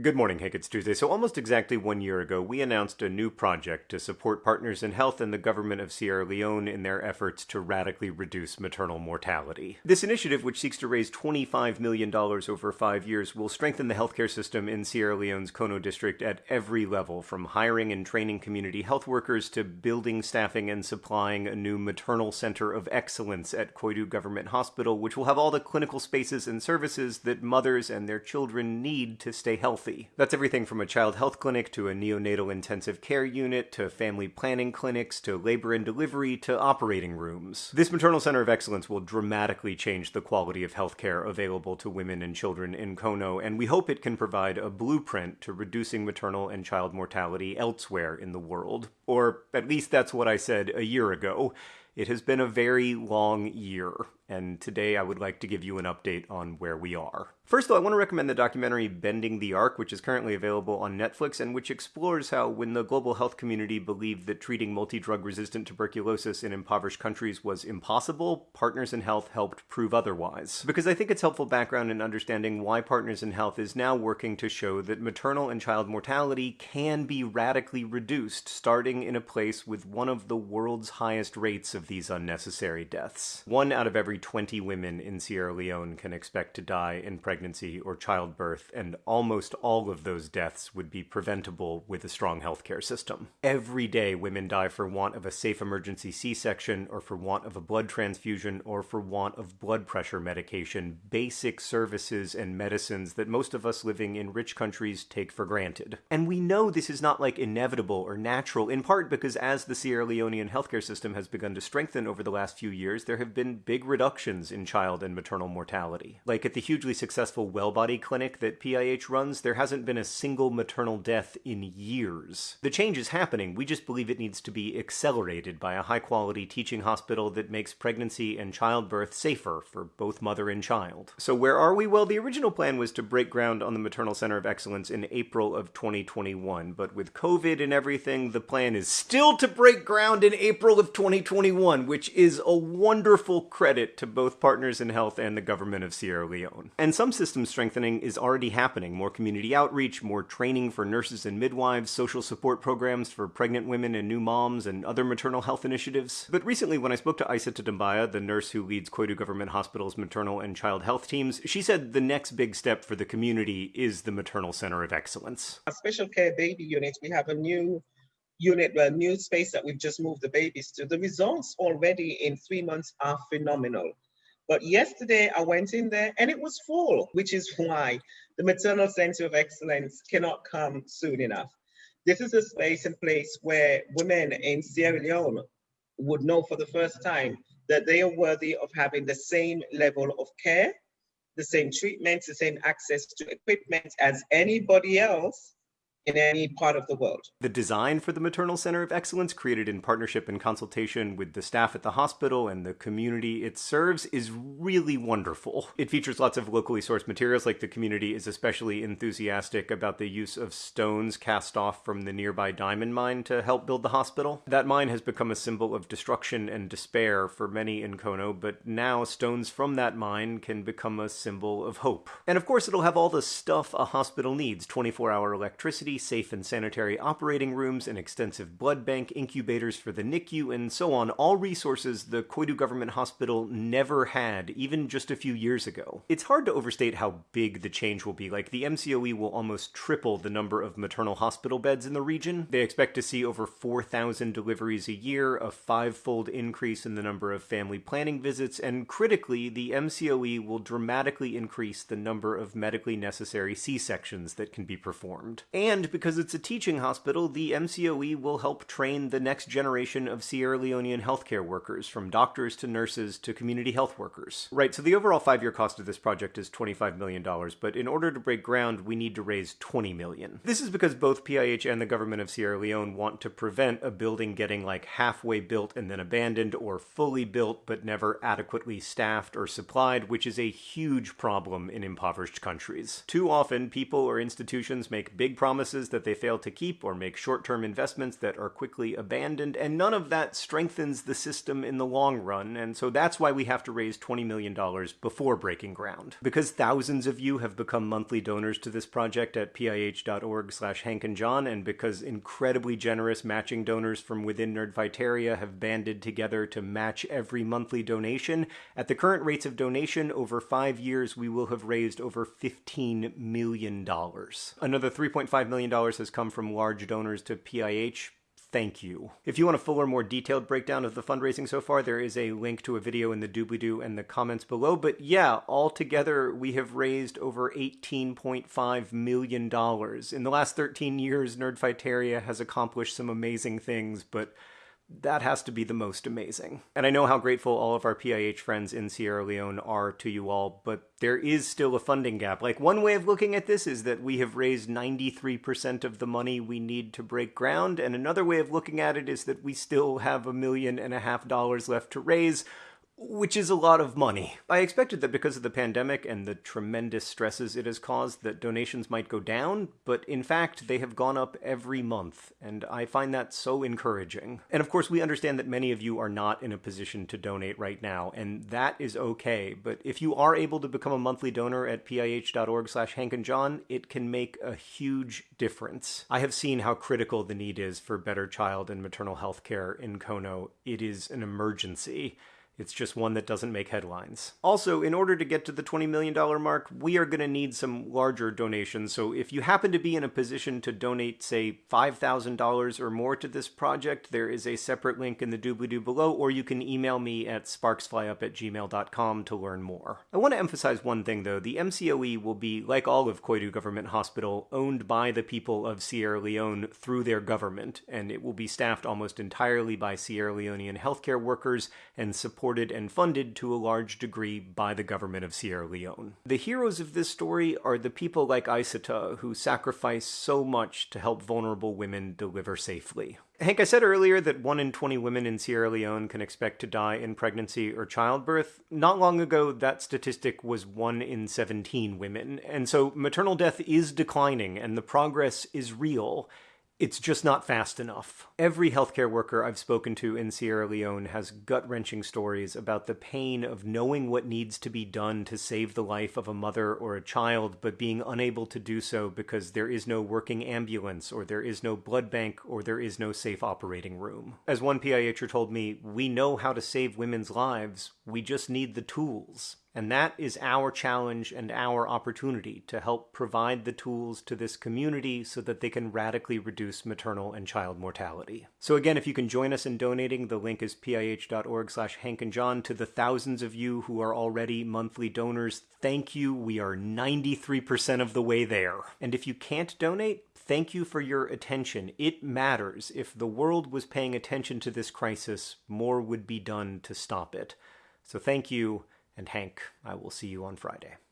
Good morning, Hank. It's Tuesday. So, almost exactly one year ago, we announced a new project to support partners in health and the government of Sierra Leone in their efforts to radically reduce maternal mortality. This initiative, which seeks to raise $25 million over five years, will strengthen the healthcare system in Sierra Leone's Kono district at every level, from hiring and training community health workers to building, staffing, and supplying a new maternal center of excellence at Koidu Government Hospital, which will have all the clinical spaces and services that mothers and their children need to stay healthy healthy. That's everything from a child health clinic to a neonatal intensive care unit to family planning clinics to labor and delivery to operating rooms. This maternal center of excellence will dramatically change the quality of healthcare available to women and children in Kono, and we hope it can provide a blueprint to reducing maternal and child mortality elsewhere in the world. Or at least that's what I said a year ago. It has been a very long year, and today I would like to give you an update on where we are. First, though, I want to recommend the documentary Bending the Arc, which is currently available on Netflix and which explores how, when the global health community believed that treating multi drug resistant tuberculosis in impoverished countries was impossible, Partners in Health helped prove otherwise. Because I think it's helpful background in understanding why Partners in Health is now working to show that maternal and child mortality can be radically reduced, starting in a place with one of the world's highest rates of these unnecessary deaths. One out of every 20 women in Sierra Leone can expect to die in pregnancy or childbirth, and almost all of those deaths would be preventable with a strong healthcare system. Every day, women die for want of a safe emergency C section, or for want of a blood transfusion, or for want of blood pressure medication, basic services and medicines that most of us living in rich countries take for granted. And we know this is not like inevitable or natural, in part because as the Sierra Leonean healthcare system has begun to strengthen over the last few years, there have been big reductions reductions in child and maternal mortality. Like at the hugely successful Wellbody clinic that PIH runs, there hasn't been a single maternal death in years. The change is happening, we just believe it needs to be accelerated by a high quality teaching hospital that makes pregnancy and childbirth safer for both mother and child. So, where are we? Well, the original plan was to break ground on the Maternal Center of Excellence in April of 2021, but with COVID and everything, the plan is still to break ground in April of 2021, which is a wonderful credit to both partners in health and the government of Sierra Leone. And some system strengthening is already happening more community outreach, more training for nurses and midwives, social support programs for pregnant women and new moms, and other maternal health initiatives. But recently, when I spoke to Isa Tadambaya, the nurse who leads Koidu Government Hospital's maternal and child health teams, she said the next big step for the community is the Maternal Center of Excellence. A special care baby unit, we have a new unit, a new space that we've just moved the babies to. The results already in three months are phenomenal. But yesterday I went in there and it was full, which is why the Maternal Center of Excellence cannot come soon enough. This is a space and place where women in Sierra Leone would know for the first time that they are worthy of having the same level of care, the same treatment, the same access to equipment as anybody else in any part of the world. The design for the Maternal Center of Excellence, created in partnership and consultation with the staff at the hospital and the community it serves, is really wonderful. It features lots of locally sourced materials, like the community is especially enthusiastic about the use of stones cast off from the nearby diamond mine to help build the hospital. That mine has become a symbol of destruction and despair for many in Kono, but now stones from that mine can become a symbol of hope. And of course, it'll have all the stuff a hospital needs 24 hour electricity safe and sanitary operating rooms, an extensive blood bank, incubators for the NICU, and so on, all resources the Koidu Government Hospital never had, even just a few years ago. It's hard to overstate how big the change will be. Like, the MCOE will almost triple the number of maternal hospital beds in the region. They expect to see over 4,000 deliveries a year, a five fold increase in the number of family planning visits, and critically, the MCOE will dramatically increase the number of medically necessary C sections that can be performed. And and because it's a teaching hospital, the MCOE will help train the next generation of Sierra Leonean healthcare workers, from doctors to nurses to community health workers. Right, so the overall five year cost of this project is $25 million, but in order to break ground, we need to raise 20 million. This is because both PIH and the government of Sierra Leone want to prevent a building getting like halfway built and then abandoned, or fully built but never adequately staffed or supplied, which is a huge problem in impoverished countries. Too often, people or institutions make big promises that they fail to keep or make short term investments that are quickly abandoned, and none of that strengthens the system in the long run, and so that's why we have to raise $20 million before breaking ground. Because thousands of you have become monthly donors to this project at pih.org slash Hank and because incredibly generous matching donors from within Nerdfighteria have banded together to match every monthly donation, at the current rates of donation, over five years we will have raised over $15 million. Another $3.5 million has come from large donors to PIH, thank you. If you want a fuller, more detailed breakdown of the fundraising so far, there is a link to a video in the doobly-doo and the comments below. But yeah, altogether, we have raised over $18.5 million. In the last 13 years, Nerdfighteria has accomplished some amazing things, but that has to be the most amazing. And I know how grateful all of our PIH friends in Sierra Leone are to you all, but there is still a funding gap. Like, one way of looking at this is that we have raised 93% of the money we need to break ground, and another way of looking at it is that we still have a million and a half dollars left to raise, which is a lot of money. I expected that because of the pandemic and the tremendous stresses it has caused that donations might go down, but in fact they have gone up every month, and I find that so encouraging. And of course we understand that many of you are not in a position to donate right now, and that is okay, but if you are able to become a monthly donor at pih.org slash hankandjohn, it can make a huge difference. I have seen how critical the need is for better child and maternal health care in Kono. It is an emergency. It's just one that doesn't make headlines. Also, in order to get to the $20 million mark, we are going to need some larger donations. So if you happen to be in a position to donate, say, $5,000 or more to this project, there is a separate link in the doobly-doo below, or you can email me at sparksflyup at gmail.com to learn more. I want to emphasize one thing, though. The MCOE will be, like all of Koidu Government Hospital, owned by the people of Sierra Leone through their government, and it will be staffed almost entirely by Sierra Leonean healthcare workers and support supported and funded to a large degree by the government of Sierra Leone. The heroes of this story are the people like Aissata who sacrifice so much to help vulnerable women deliver safely. Hank, I said earlier that 1 in 20 women in Sierra Leone can expect to die in pregnancy or childbirth. Not long ago, that statistic was 1 in 17 women. And so maternal death is declining and the progress is real. It's just not fast enough. Every healthcare worker I've spoken to in Sierra Leone has gut wrenching stories about the pain of knowing what needs to be done to save the life of a mother or a child, but being unable to do so because there is no working ambulance, or there is no blood bank, or there is no safe operating room. As one PIHer told me, we know how to save women's lives, we just need the tools. And that is our challenge and our opportunity to help provide the tools to this community so that they can radically reduce maternal and child mortality. So again, if you can join us in donating, the link is pih.org slash Hank and John. To the thousands of you who are already monthly donors, thank you. We are 93% of the way there. And if you can't donate, thank you for your attention. It matters. If the world was paying attention to this crisis, more would be done to stop it. So thank you and Hank, I will see you on Friday.